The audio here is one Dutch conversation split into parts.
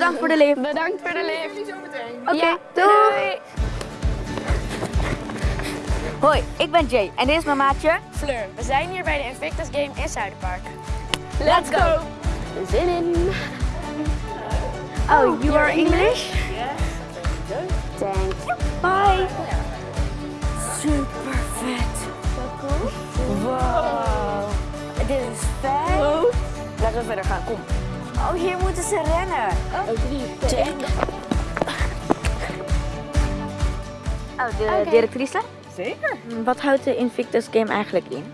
bedankt voor de lift. Bedankt voor de lift. Oké, Ja, doei. Hoi, ik ben Jay en dit is mijn maatje. Fleur, we zijn hier bij de Invictus Game in Zuiderpark. Let's go. Zin in. Oh, you are English? Thanks. Bye. Super vet. Wow. Dit is vet. Laten we verder gaan, kom. Oh, hier moeten ze rennen. Check. Oh, de directrice? Zeker. Wat houdt de Invictus Game eigenlijk in?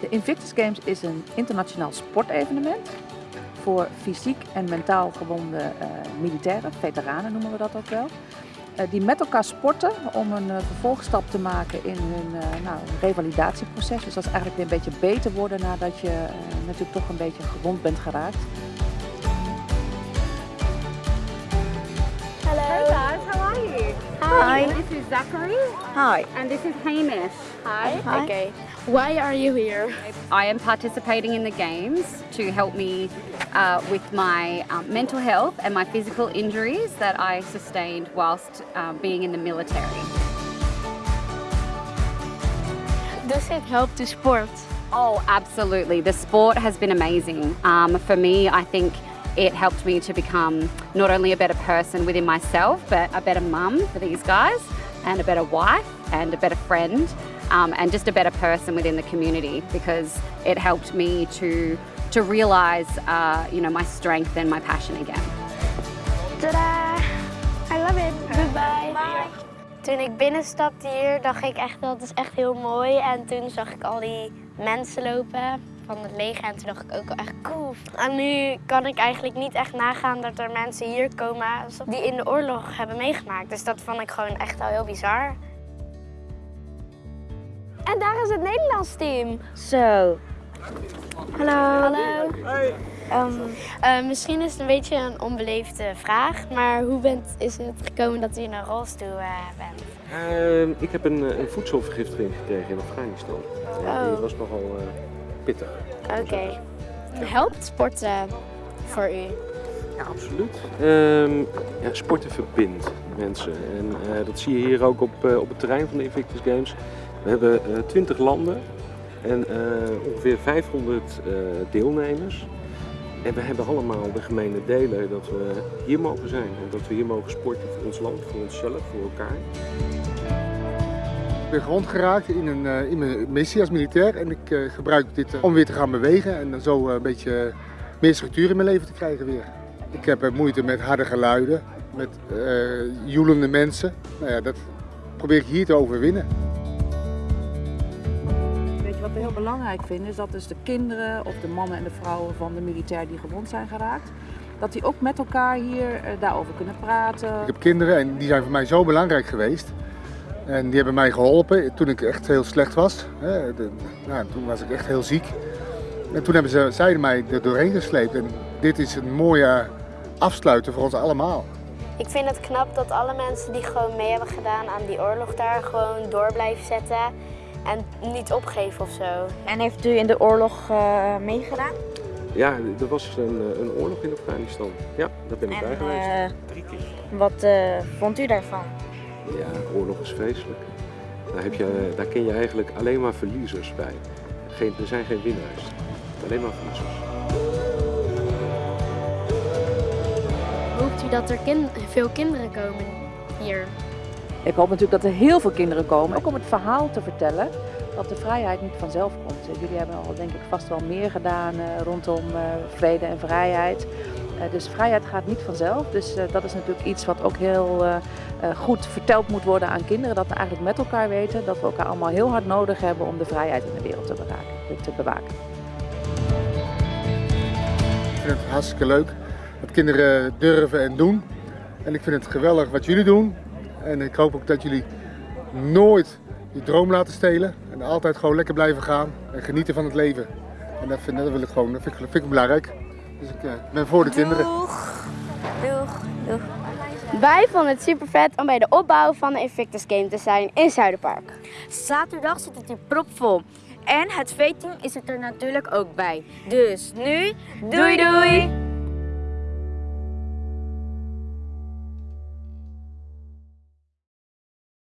De Invictus Games is een internationaal sportevenement voor fysiek en mentaal gewonde eh, militairen, veteranen noemen we dat ook wel. eh, die met elkaar sporten om een eh, vervolgstap te maken in hun nou, revalidatieproces. Dus dat is eigenlijk weer een beetje beter worden nadat je natuurlijk toch een beetje gewond bent geraakt. Hey guys, how are you? Hi. This is Zachary Hi. and this is Hamish. Hi. Hi. Okay. Why are you here? I am participating in the games to help me uh, with my um, mental health and my physical injuries that I sustained whilst um, being in the military. Does it help to sport? Oh, absolutely. The sport has been amazing. Um, for me, I think it helped me to become not only a better person within myself, but a better mum for these guys, and a better wife, and a better friend, um, and just a better person within the community because it helped me to to realize, uh, you know, my strength and my passion again. Tada! I love it. Goodbye. Toen ik binnenstapte hier, dacht ik echt dat is echt heel mooi. En toen zag ik al die mensen lopen van het leger en toen dacht ik ook wel echt cool. En nu kan ik eigenlijk niet echt nagaan dat er mensen hier komen die in de oorlog hebben meegemaakt. Dus dat vond ik gewoon echt al heel bizar. En daar is het Nederlands team. Zo. Hallo. Hallo. Ehm, Eh, misschien is het een beetje een onbeleefde vraag, maar hoe bent, is het gekomen dat u in een rolstoel eh, bent? Ehm, ik heb een, eh, een voedselvergiftiging gekregen in Afghanistan. Ja, die Oh. was nogal eh, pittig. Oké. Helpt sporten voor u? Ja, absoluut. Ehm, ja, sporten verbindt mensen. En eh, dat zie je hier ook op, eh, op het terrein van de Invictus Games. We hebben eh 20 landen en ongeveer 500 eh, deelnemers. En we hebben allemaal de gemene delen dat we hier mogen zijn. En dat we hier mogen sporten voor ons land, voor onszelf, voor elkaar. Ik ben gewond geraakt in, een, eh, in mijn missie als militair en ik eh, gebruik dit eh, om weer te gaan bewegen en dan zo een beetje meer structuur in mijn leven te krijgen weer. Ik heb moeite met harde geluiden, met eh joelende mensen. Nou ja, dat probeer ik hier te overwinnen. Weet je wat we heel belangrijk vinden, is dat dus de kinderen of de mannen en de vrouwen van de militair die gewond zijn geraakt, dat die ook met elkaar hier daarover kunnen praten. Ik heb kinderen en die zijn voor mij zo belangrijk geweest. En die hebben mij geholpen toen ik echt heel slecht was. Hè, de- nou, toen was ik echt heel ziek. En toen hebben ze, zij mij er doorheen gesleept. En dit is een mooie afsluiten voor ons allemaal. Ik vind het knap dat alle mensen die gewoon mee hebben gedaan aan die oorlog daar gewoon door blijven zetten en niet opgeven of zo. en heeft u in de oorlog eh, meegedaan? Ja, er was een, eh, een oorlog in Afghanistan. Ja, daar ben ik bij En geweest. eh, Drie keer. wat eh, vond u daarvan? Ja, oorlog is vreselijk. Daar, heb je, daar ken je eigenlijk alleen maar verliezers bij. Geen, er zijn geen winnaars, alleen maar verliezers. Hoopt u dat er veel kinderen komen hier? Ik hoop natuurlijk dat er heel veel kinderen komen, ook om het verhaal te vertellen dat de vrijheid niet vanzelf komt. Jullie hebben al denk ik vast wel meer gedaan eh, rondom eh, vrede en vrijheid. Eh, dus vrijheid gaat niet vanzelf. Dus eh, dat is natuurlijk iets wat ook heel goed verteld moet worden aan kinderen. Dat we eigenlijk met elkaar weten dat we elkaar allemaal heel hard nodig hebben om de vrijheid in de wereld te, beraken, te bewaken. Ik vind het hartstikke leuk dat kinderen durven en doen. En ik vind het geweldig wat jullie doen. En ik hoop ook dat jullie nooit je droom laten stelen. En altijd gewoon lekker blijven gaan en genieten van het leven. En dat, vind, dat wil ik gewoon, dat vind ik, vind ik belangrijk. Dus ik eh, ben voor de kinderen. Doeg. Doeg. Doeg. Wij vonden het super vet om bij de opbouw van de Invictus Game te zijn in Zuiderpark. Zaterdag zit het hier propvol. En het veeteam is er natuurlijk ook bij. Dus nu, doei doei!